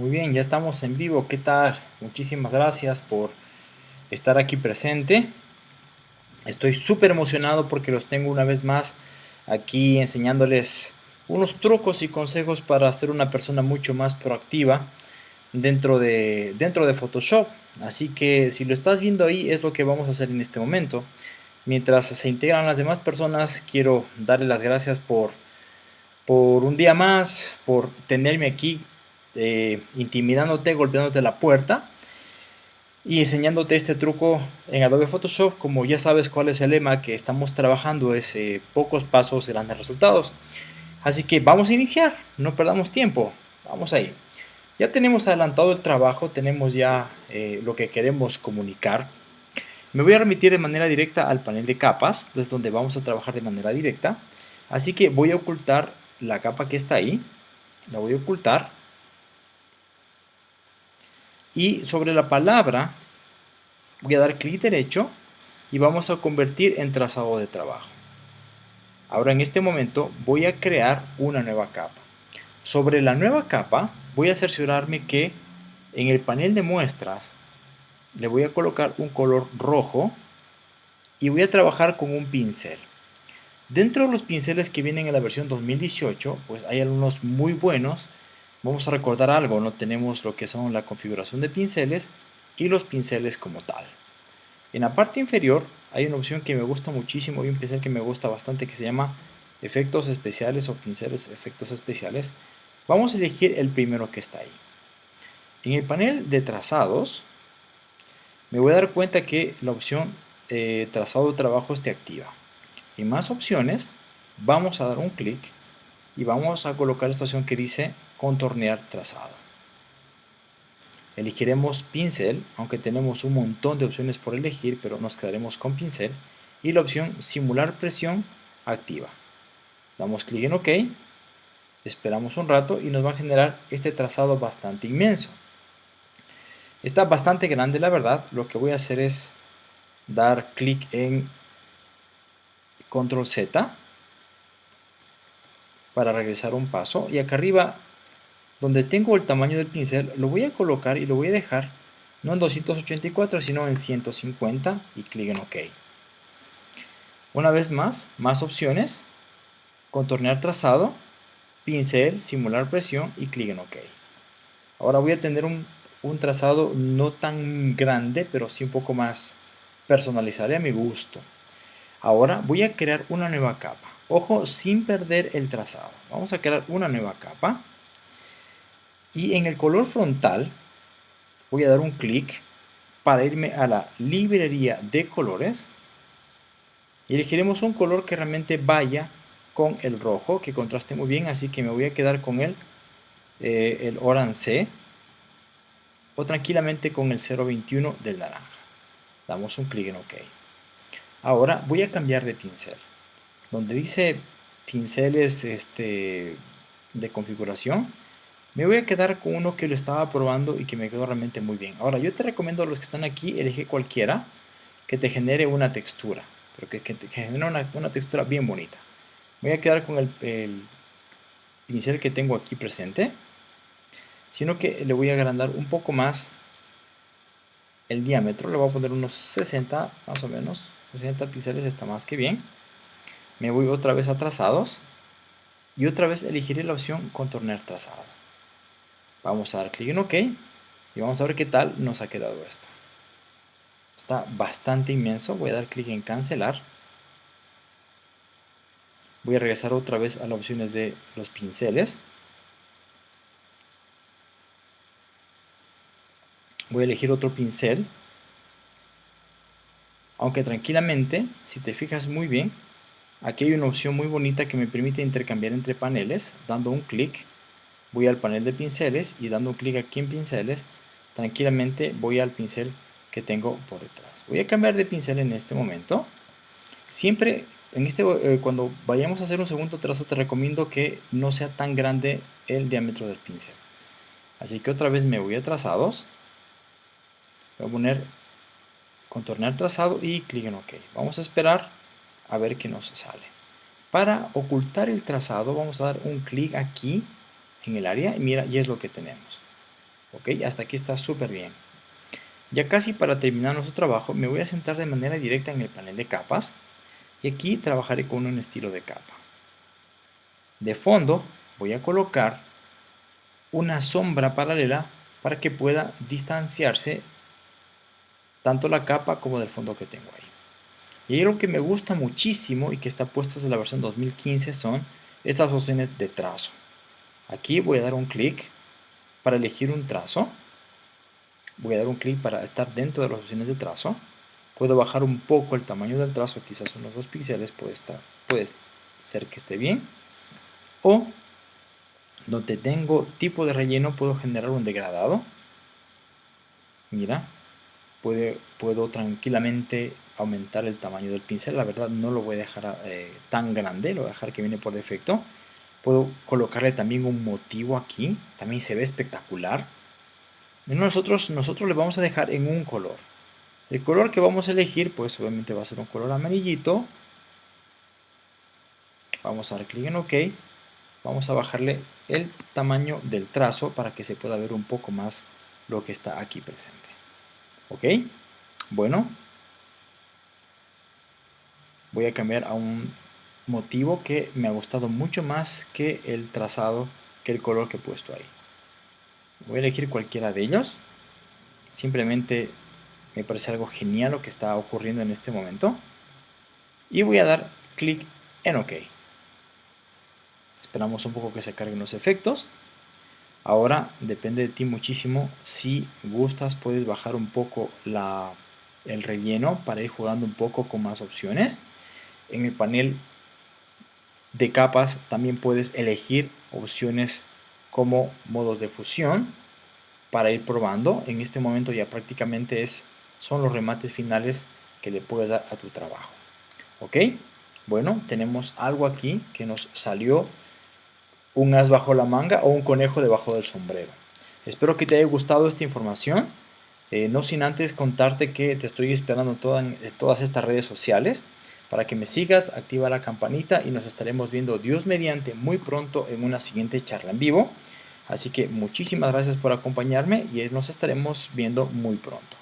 Muy bien, ya estamos en vivo. ¿Qué tal? Muchísimas gracias por estar aquí presente. Estoy súper emocionado porque los tengo una vez más aquí enseñándoles unos trucos y consejos para ser una persona mucho más proactiva dentro de, dentro de Photoshop. Así que si lo estás viendo ahí es lo que vamos a hacer en este momento. Mientras se integran las demás personas, quiero darle las gracias por, por un día más, por tenerme aquí eh, intimidándote, golpeándote la puerta y enseñándote este truco en Adobe Photoshop. Como ya sabes cuál es el lema que estamos trabajando, es pocos pasos, grandes resultados. Así que vamos a iniciar, no perdamos tiempo, vamos ahí. Ya tenemos adelantado el trabajo, tenemos ya eh, lo que queremos comunicar. Me voy a remitir de manera directa al panel de capas, desde donde vamos a trabajar de manera directa. Así que voy a ocultar la capa que está ahí, la voy a ocultar y sobre la palabra voy a dar clic derecho y vamos a convertir en trazado de trabajo. Ahora en este momento voy a crear una nueva capa. Sobre la nueva capa voy a cerciorarme que en el panel de muestras le voy a colocar un color rojo y voy a trabajar con un pincel. Dentro de los pinceles que vienen en la versión 2018, pues hay algunos muy buenos Vamos a recordar algo, no tenemos lo que son la configuración de pinceles y los pinceles como tal. En la parte inferior hay una opción que me gusta muchísimo y un pincel que me gusta bastante que se llama efectos especiales o pinceles efectos especiales. Vamos a elegir el primero que está ahí. En el panel de trazados me voy a dar cuenta que la opción eh, trazado de trabajo esté activa. En más opciones vamos a dar un clic y vamos a colocar esta opción que dice contornear trazado. Elegiremos pincel, aunque tenemos un montón de opciones por elegir, pero nos quedaremos con pincel. Y la opción simular presión activa. Damos clic en OK, esperamos un rato y nos va a generar este trazado bastante inmenso. Está bastante grande la verdad, lo que voy a hacer es dar clic en control Z para regresar un paso y acá arriba donde tengo el tamaño del pincel, lo voy a colocar y lo voy a dejar no en 284 sino en 150 y clic en OK. Una vez más, más opciones, contornear trazado, pincel, simular presión y clic en OK. Ahora voy a tener un, un trazado no tan grande, pero sí un poco más personalizable a mi gusto. Ahora voy a crear una nueva capa. Ojo, sin perder el trazado. Vamos a crear una nueva capa. Y en el color frontal voy a dar un clic para irme a la librería de colores. Y elegiremos un color que realmente vaya con el rojo, que contraste muy bien, así que me voy a quedar con el, eh, el Orange o tranquilamente con el 021 del naranja. Damos un clic en OK. Ahora voy a cambiar de pincel. Donde dice pinceles este, de configuración, me voy a quedar con uno que lo estaba probando y que me quedó realmente muy bien. Ahora, yo te recomiendo a los que están aquí, elige cualquiera que te genere una textura, pero que, te genere una, textura bien bonita. Voy a quedar con el, el pincel que tengo aquí presente, sino que le voy a agrandar un poco más el diámetro, le voy a poner unos 60 más o menos, 60 pinceles está más que bien. Me voy otra vez a trazados y otra vez elegiré la opción contornear trazado. Vamos a dar clic en OK y vamos a ver qué tal nos ha quedado esto. Está bastante inmenso, voy a dar clic en cancelar. Voy a regresar otra vez a las opciones de los pinceles. Voy a elegir otro pincel. Aunque tranquilamente, si te fijas muy bien, aquí hay una opción muy bonita que me permite intercambiar entre paneles, dando un clic voy al panel de pinceles y dando un clic aquí en pinceles, tranquilamente voy al pincel que tengo por detrás. Voy a cambiar de pincel en este momento. Siempre, en este, eh, cuando vayamos a hacer un segundo trazo, te recomiendo que no sea tan grande el diámetro del pincel. Así que otra vez me voy a trazados. Voy a poner contornear trazado y clic en OK. Vamos a esperar a ver qué nos sale. Para ocultar el trazado vamos a dar un clic aquí en el área y mira, y es lo que tenemos. Ok, hasta aquí está súper bien. Ya casi para terminar nuestro trabajo, me voy a sentar de manera directa en el panel de capas y aquí trabajaré con un estilo de capa. De fondo voy a colocar una sombra paralela para que pueda distanciarse tanto la capa como del fondo que tengo ahí. Y lo que me gusta muchísimo y que está puesto desde la versión 2015 son estas opciones de trazo. Aquí voy a dar un clic para elegir un trazo voy a dar un clic para estar dentro de las opciones de trazo. Puedo bajar un poco el tamaño del trazo, quizás unos 2 píxeles, puede, estar, puede ser que esté bien. O donde tengo tipo de relleno puedo generar un degradado. Mira, puedo tranquilamente aumentar el tamaño del pincel. La verdad no lo voy a dejar eh, tan grande, lo voy a dejar que viene por defecto. Puedo colocarle también un motivo aquí, también se ve espectacular nosotros, nosotros le vamos a dejar en un color. El color que vamos a elegir, pues obviamente va a ser un color amarillito. Vamos a dar clic en OK. Vamos a bajarle el tamaño del trazo para que se pueda ver un poco más lo que está aquí presente. ¿Ok? Bueno. Voy a cambiar a un motivo que me ha gustado mucho más que el trazado, que el color que he puesto ahí. Voy a elegir cualquiera de ellos. Simplemente me parece algo genial lo que está ocurriendo en este momento. Y voy a dar clic en OK. Esperamos un poco que se carguen los efectos. Ahora depende de ti muchísimo. Si gustas puedes bajar un poco la, el relleno para ir jugando un poco con más opciones. En el panel de capas también puedes elegir opciones como modos de fusión para ir probando. En este momento ya prácticamente es, son los remates finales que le puedes dar a tu trabajo. ¿Ok? Bueno, tenemos algo aquí que nos salió un as bajo la manga o un conejo debajo del sombrero. Espero que te haya gustado esta información. Eh, no sin antes contarte que te estoy esperando en todas estas redes sociales para que me sigas, activa la campanita y nos estaremos viendo Dios mediante muy pronto en una siguiente charla en vivo. Así que muchísimas gracias por acompañarme y nos estaremos viendo muy pronto.